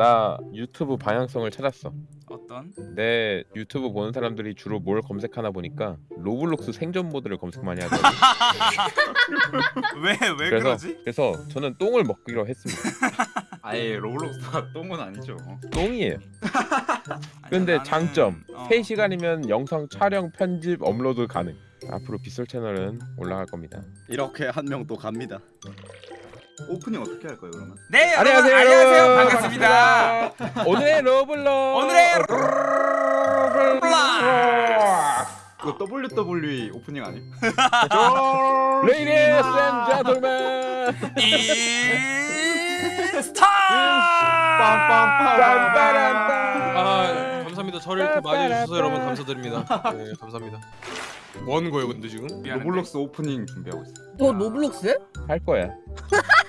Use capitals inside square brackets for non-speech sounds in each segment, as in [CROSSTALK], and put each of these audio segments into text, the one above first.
나 유튜브 방향성을 찾았어. 어떤? 내 유튜브 보는 사람들이 주로 뭘 검색하나 보니까 로블록스 생존 모드를 검색 많이 하더라고. [LAUGHS] 왜 왜 그래서 그러지? 그래서 저는 똥을 먹기로 했습니다. [LAUGHS] 아예 로블록스가 똥은 아니죠. 똥이에요. [LAUGHS] 아니, 근데 나는- 장점 어. 3시간이면 영상 촬영, 편집, 업로드 가능. 앞으로 빗솔 채널은 올라갈 겁니다. 이렇게 한 명 또 갑니다. 오프닝 어떻게 할 거예요 그러면? 네 여러분 안녕하세요 여러분. 반갑습니다. 오늘의 로블록 오늘의 그거 WWE 오프닝 아니? [LAUGHS] And gentlemen 인스타. 아 감사합니다. 저를 이렇게 맞이해 주셔서 여러분 감사드립니다. 네 감사합니다. 뭐 하는 거예요 근데 지금? 미안한데. 로블록스 오프닝 준비하고 있어. 너 로블록스? 할 거야. [LAUGHS]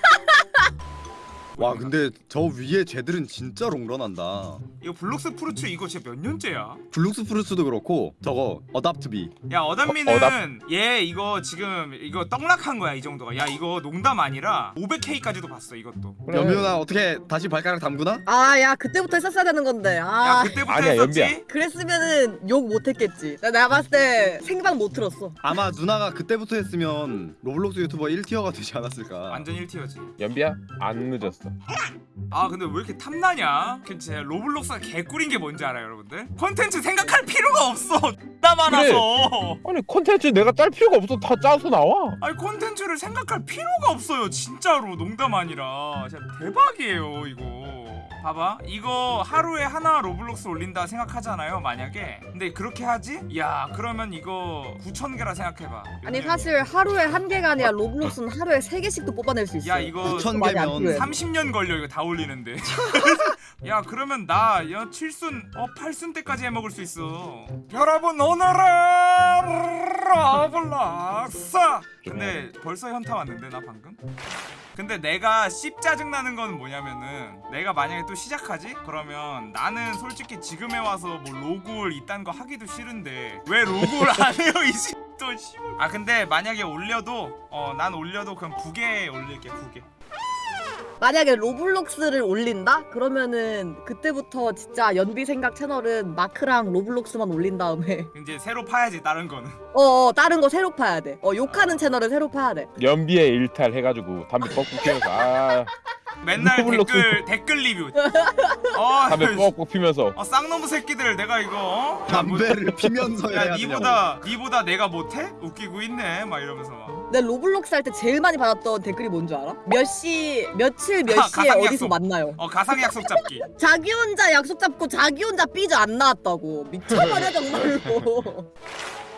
와 근데 저 위에 쟤들은 진짜 롱런한다. 이거 블록스 프루츠 이거 진짜 몇 년째야? 블룩스 프루스도 그렇고 저거 어답트비. 야 어담미는 어, 어답. 얘 이거 지금 이거 떡락한 거야 이 정도가. 야 이거 농담 아니라 500K까지도 봤어 이것도. 그래. 연비훈아 어떻게 다시 발가락 담구나? 아, 야, 그때부터 했었어야 되는 건데. 야 아, 그때부터 아니야, 했었지? 연비야. 그랬으면은 욕 못했겠지. 나, 나 봤을 때 생방 못 들었어. 아마 누나가 그때부터 했으면 로블록스 유튜버 1티어가 되지 않았을까. 완전 1티어지. 연비야 안 늦었어. 아 근데 왜 이렇게 탐나냐? 그 진짜 로블록스가 개꿀인 게 뭔지 알아요 여러분 들? 컨텐츠 생각할 필요가 없어. [LAUGHS] 나 많아서. 아니 콘텐츠 내가 짤 필요가 없어. 다 짜서 나와. 아니 콘텐츠를 생각할 필요가 없어요. 진짜로. 농담 아니라. 진짜 대박이에요 이거. 봐봐. 이거 하루에 하나 로블록스 올린다 생각하잖아요 만약에. 근데 그렇게 하지? 야 그러면 이거 9,000개라 생각해봐. 아니, 사실 하루에 한 개가 아니라 로블록스는 하루에 세 개씩도 뽑아낼 수 있어. 야 이거 9천 많이 안 개면 필요해. 30년 걸려 이거 다 올리는데 [LAUGHS] 야 그러면 나 야, 7순 어 8순 때까지 해먹을 수 있어. 여러분 오늘은 로블록스! 근데 벌써 현타 왔는데 나 방금? 근데 내가 씹 짜증나는 건 뭐냐면은 내가 만약에 또 시작하지? 그러면 나는 솔직히 지금에 와서 뭐 로그올 이딴 거 하기도 싫은데 왜 로그올 안 해요 [LAUGHS] 이씨또 씨발 아 근데 만약에 올려도 어 난 올려도 그럼 부계 올릴게 부계 만약에 로블록스를 올린다? 그러면은 그때부터 진짜 연비 생각 채널은 마크랑 로블록스만 올린 다음에 [LAUGHS] 이제 새로 파야지 다른 거는 어, 어 다른 거 새로 파야 돼. 어 욕하는 채널은 새로 파야 돼. 연비의 일탈 해가지고 담배 뻑뻑 피면서 아 맨날 로블록스. 댓글 댓글 리뷰 어, [LAUGHS] 담배 뻑뻑 피면서 어 쌍놈 새끼들 내가 이거 어? 담배를 피면서 야 해야 되냐고. 니보다 니보다 내가 못해? 웃기고 있네 막 이러면서 막 내 로블록스 할 때 제일 많이 받았던 댓글이 뭔지 알아? 몇 시, 며칠 몇 가- 시에 가상 어디서 약속. 만나요? 어 가상 약속 잡기 [LAUGHS] 자기 혼자 약속 잡고 자기 혼자 삐져 안 나왔다고 미쳐버려 [LAUGHS] 정말로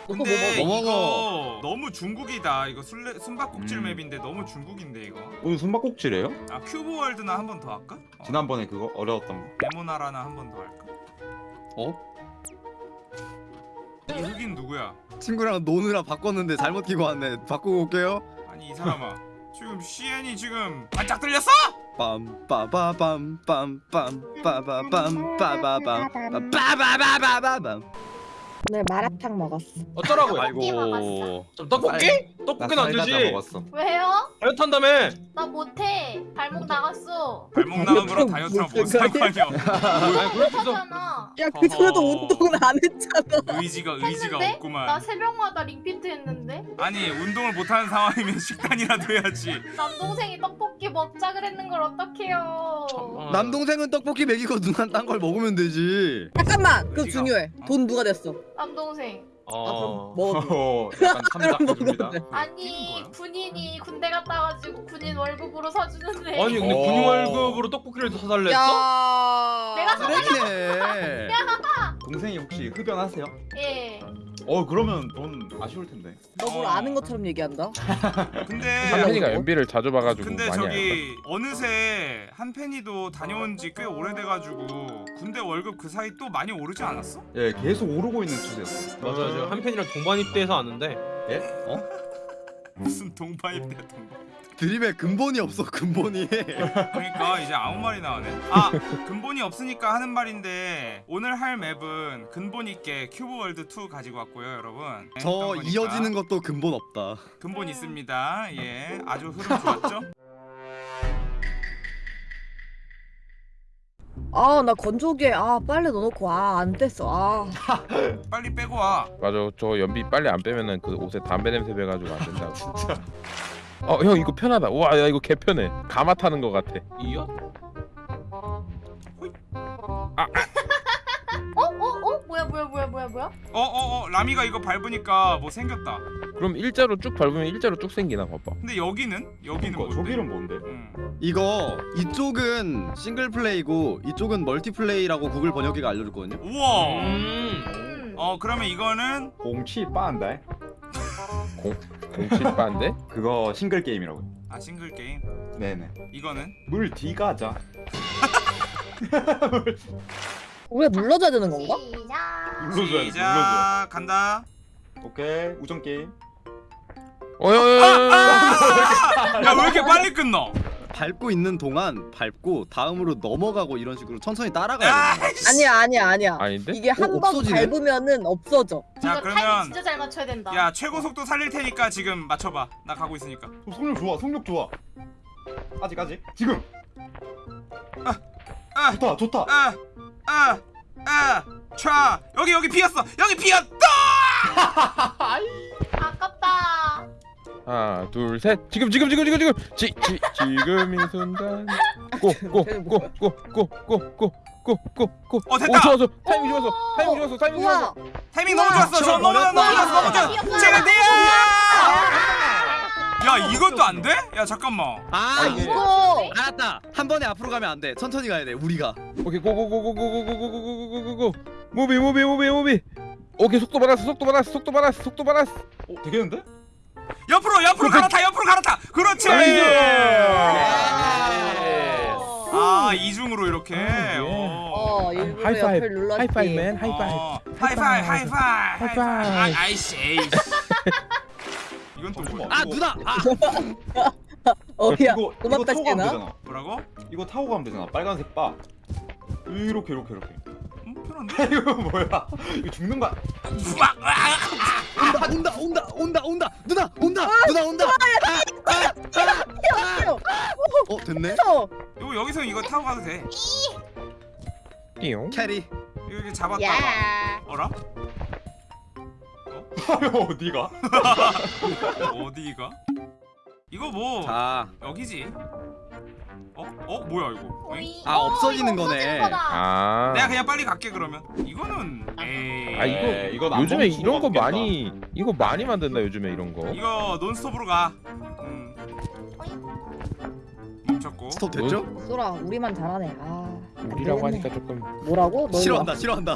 근데? 이거 너무 중국이다 이거 술래, 숨바꼭질 음. map인데 너무 중국인데 이거 오늘 숨바꼭질이에요? 아 큐브 월드나 한 번 더 할까? 어, 지난번에 그거 어려웠던 거. 네모나라나 한 번 더 할까? 어? 이 흑인 누구야? 친구랑 노느라 바꿨는데 잘못 끼고 왔네. 바꾸고 올게요. 아니 이 사람아 지금 CN이 지금 반짝 들렸어? 빰빠바밤 빰빰 빠바밤 빠바밤 빠바바바밤. 오늘 마라탕 먹었어 어쩌라고요? 아이고. 좀 떡볶이? 떡볶이는 안쌀 되지. 먹었어. 왜요? 다이어트 한다며. 나 못해. 발목 나갔어. 발목 나간 거랑 다이어트랑 뭔 상관이야 못하잖아. 야 그전에도. 운동은 안 했잖아 의지가 의지가 했는데? 없구만 나 새벽마다 링피트 했는데 아니 운동을 못하는 상황이면 [LAUGHS] 식단이라도 해야지 남동생이 떡볶이 먹자 그랬는 걸 어떡해요. 남동생은 떡볶이 먹이고 누나 딴걸 먹으면 되지. 잠깐만 그거 중요해 어? 돈 누가 냈어 남동생. 어. 먹어 어, [LAUGHS] 약간 참작 [LAUGHS] 해줍니다. 먹었네. 아니? 군인이 군대 갔다 와가지고 군인 월급으로 사주는데. 아니 근데 어. 군인 월급으로 떡볶이를 사달랬어? 야 내가 쓰레기네. 동생이 혹시 흡연하세요? 예. 어 그러면 돈 아쉬울 텐데. 너 뭘 아는 것처럼 얘기한다 [LAUGHS] 근데 한편이가 연비를 자주 봐가지고 근데 많이. 저기 어느새 한펜이도 다녀온 지 꽤 오래돼가지고 군대 월급 그 사이 또 많이 오르지 않았어? 예, 계속 오르고 있는 추세였어요. 맞아 저 한편이랑 동반 입대해서 아는데 [LAUGHS] 무슨 동파입대야 동파 드립에 근본이 없어 근본이. 그러니까 이제 아무 말이 나오네 아 근본이 없으니까 하는 말인데 오늘 할 map은 근본 있게 큐브 월드 2 가지고 왔고요 여러분 네, 저 거니까. 이어지는 것도 근본 없다. 근본 있습니다 예 아주 흐름 좋았죠 아 나 건조기에 아 빨래 넣어놓고 아 안 뗐어. 아. [LAUGHS] 빨리 빼고 와. 맞아. 저 연비 빨리 안 빼면은 그 옷에 담배 냄새 배가지고 안 된다고. [LAUGHS] 진짜. 어 형 이거 편하다. 우와 야 이거 개 편해. 가마 타는 거 같아. 이야? 어? 어? 어? 뭐야 뭐야? 어어 어 라미가 이거 밟으니까 뭐 생겼다. 그럼 일자로 쭉 밟으면 일자로 쭉 생기나 봐봐 근데 여기는 여기는 그러니까 뭔데? 저기는 뭔데? 응. 이거 이쪽은 싱글 플레이고 이쪽은 멀티 플레이라고 구글 번역기가 알려줬거든요. 우와. 음. 음. 어 그러면 이거는 공치 빠한다. 공칠반데 [LAUGHS] 그거 싱글 게임이라고. 아 싱글 게임. 네네. 이거는 물 뒤 가자. [LAUGHS] 우리가 눌러줘야 되는 건가? 시작. 눌러줘야 돼. 눌러줘. 시작 간다. 오케이 우정 게임. 어여여여 야왜 이렇게 빨리 끝나? 밟고 있는 동안 밟고 다음으로 넘어가고 이런 식으로 천천히 따라가야 돼요. 이씨. 아니야 아니야 아니야 아닌데? 이게 한 어, 번 없어지네? 밟으면은 없어져 자 타이밍 그러면 진짜 잘 맞춰야 된다. 야 최고 속도 살릴 테니까 지금 맞춰봐. 나 가고 있으니까. 어, 속력 좋아. 속력 좋아. 아직 아직. 지금. 아, 좋다 좋다. 아, 아, 아, 차 여기 여기 비었어. 여기 비었다. [LAUGHS] 아깝다. 하나 둘 셋 지금 지금 지금 지금 지금 지, 지, 지금 이 순간 꼬꼬꼬꼬꼬꼬꼬꼬꼬꼬 어, 됐다. 오 좋았어 타이밍 좋았어 타이밍 좋았어 타이밍 좋았어 타이밍 너무 좋았어. 저 너무 좋았어. 너무 좋았어. 너무 좋았어. 지금 내야. 야 이것도 안 돼? 야 잠깐만. 아, 아 이거 이거 알았다. 한 번에 앞으로 가면 안 돼. 천천히 가야 돼. 우리가. 오케이 고고고고고고고고고고고고 move move move move 오케이 속도 받았어 속도 받았어 속도 받았어 속도 받았어 어 되겠는데? 옆으로 옆으로 갈아타. 옆으로 갈아타. 그렇지. 아 이중으로 이렇게. 예. 어. 어 일부러 하이파이브. 옆을 눌렀지 하이파이브 맨 하이파이브 어, 하이파이브 하이파이브 하이파이브 하이파 아, 아, 누나. 아. 어야 이거 [LAUGHS] 이거 고맙다 타고 가면 시계나 되잖아. 뭐라고? 이거 타고 가면 되잖아. 빨간색 바. 이렇게 이렇게 이렇게. 음, 편한데? [LAUGHS] 이거 뭐야? 이거 죽는 거야? 막, 아, 온다, 온다, 온다, 온다, 온다. 누나, 온다. 누나 온다. 아, 아, 아, 아. 어, 됐네. 어, 이거 여기서 이거 타고 가도 돼 띠용 캐리. 이거 이렇게 잡았다가 야 어라? 어디가? [LAUGHS] 어디가? 이거 뭐 자, 여기지 어? 어? 뭐야 이거 어잉? 오이. 아, 어, 없어지는 이거 거네. 아 내가 그냥 빨리 갈게 그러면 이거는 에이 아 이거 요즘에 이런 거. 많이 이거 많이 만든다 요즘에 이런 거 이거 논스톱으로 가 음. 멈췄고 스톱 됐죠? 소라 우리만 잘하네 아 우리라고. 하니까 조금 뭐라고? 너 싫어한다, 싫어한다.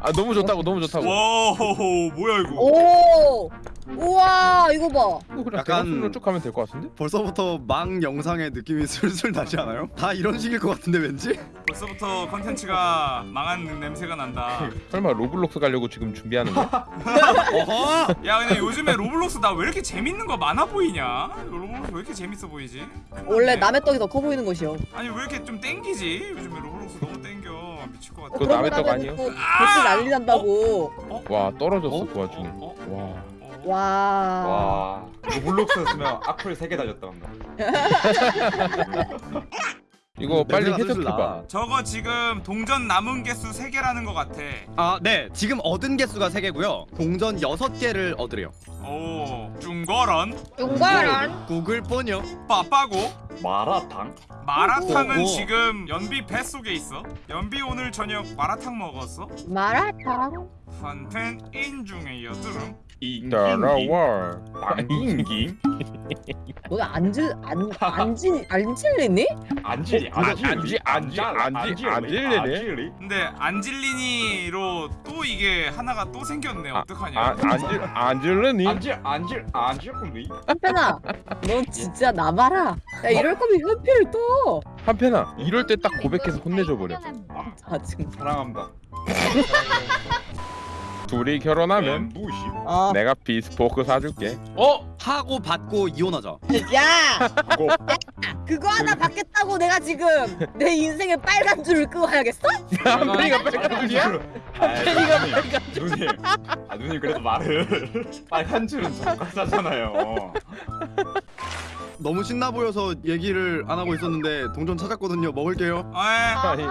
아 너무 좋다고 너무 좋다고 와호호 뭐야 이거 오 우와 이거 봐 이거 그냥 약간- 대각선으로 쭉 가면 될 것 같은데? 벌써부터 망 영상의 느낌이 [LAUGHS] 슬슬 나지 않아요? 다 이런 식일 것 같은데 왠지? 벌써부터 컨텐츠가 망한 냄새가 난다 [LAUGHS] 설마 로블록스 가려고 지금 준비하는 거야? [LAUGHS] 어허! 야 근데 요즘에 로블록스 나 왜 이렇게 재밌는 거 많아 보이냐? 로블록스 왜 이렇게 재밌어 보이지? 원래 남의 떡이 더 커 보이는 것이요 아니 왜 이렇게 좀 땡기지? 요즘에 로블록스 너무 땡겨 미칠 것 같아 그거 남의 떡 아니에요? 댓글 난리 난다고 와 떨어졌어 어? 그 와중에 어? 와 어? 와 와. 이거 블록스였으면 악플 3개 달렸다. [LAUGHS] 이거 빨리 슬슬 해석해봐 나. 저거 지금 동전 남은 개수 3개라는 것 같아 아, 네. 지금 얻은 개수가 3개고요. 동전 6개를 얻으래요. 오 중거런 용가란 구글 번역. 빠빠고 마라탕? 마라탕은 오, 오. 지금 연비 뱃속에 있어 연비 오늘 저녁 마라탕 먹었어? 마라탕 판텐 인중의 여드름 따라와 안인기? 너네 안질 안 안질 안 질리니? 안질리 안지, 안지, 안지, 안질리네. 근데 안질리니로 또 이게 하나가 또 생겼네 어떡하냐 아, 안질 안질르니? 안질 안질 안질리? 한편아 넌 진짜 나봐라 야 이럴 거면 현필 떠 한편아 이럴 때 딱 고백해서 혼내줘 버려 자증 사랑합니다. [LAUGHS] 둘이 결혼하면 무시. 아 내가 비스포크 사줄게 어? 하고 받고 이혼하자. 야! 그거 하나 받겠다고 내가 지금 내 인생에 빨간 줄을 끄고 가야겠어? 한편이가 빨간 줄이야? 한편이가 빨간 줄. 누님. 아 누님 그래도 말을 빨간 줄은 젓가사잖아요. 너무 신나 보여서 얘기를 안 하고 있었는데 동전 찾았거든요. 먹을게요. 아, 예.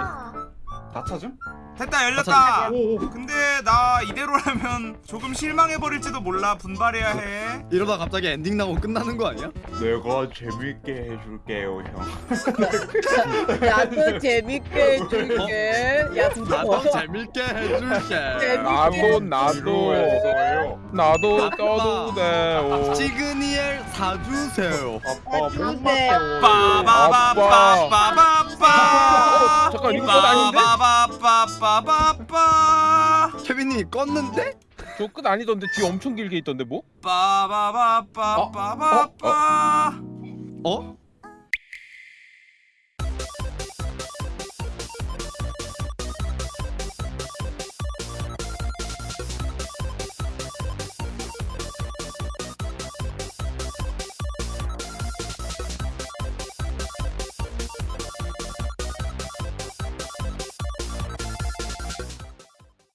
다 찾음? 됐다 열렸다. 오오 근데 나 이대로라면 조금 실망해 버릴지도 몰라 분발해야 해. 이러다 갑자기 엔딩 나고 끝나는 거 아니야? 내가 재밌게 해줄게요 형 야또 재밌게 해줄게. 야 나도. 재밌게 해줄게. 나도 나도 나도 아빠. 떠도 돼. 시그니엘 사주세요. 아빠 빠바바바바바 바. 잠깐, 이거 끝 아닌데? 빠바바바바바바. 케빈님이 껐는데? 저 끝 아니던데 뒤 엄청 길게 있던데 뭐? 빠바바바바바바. 어?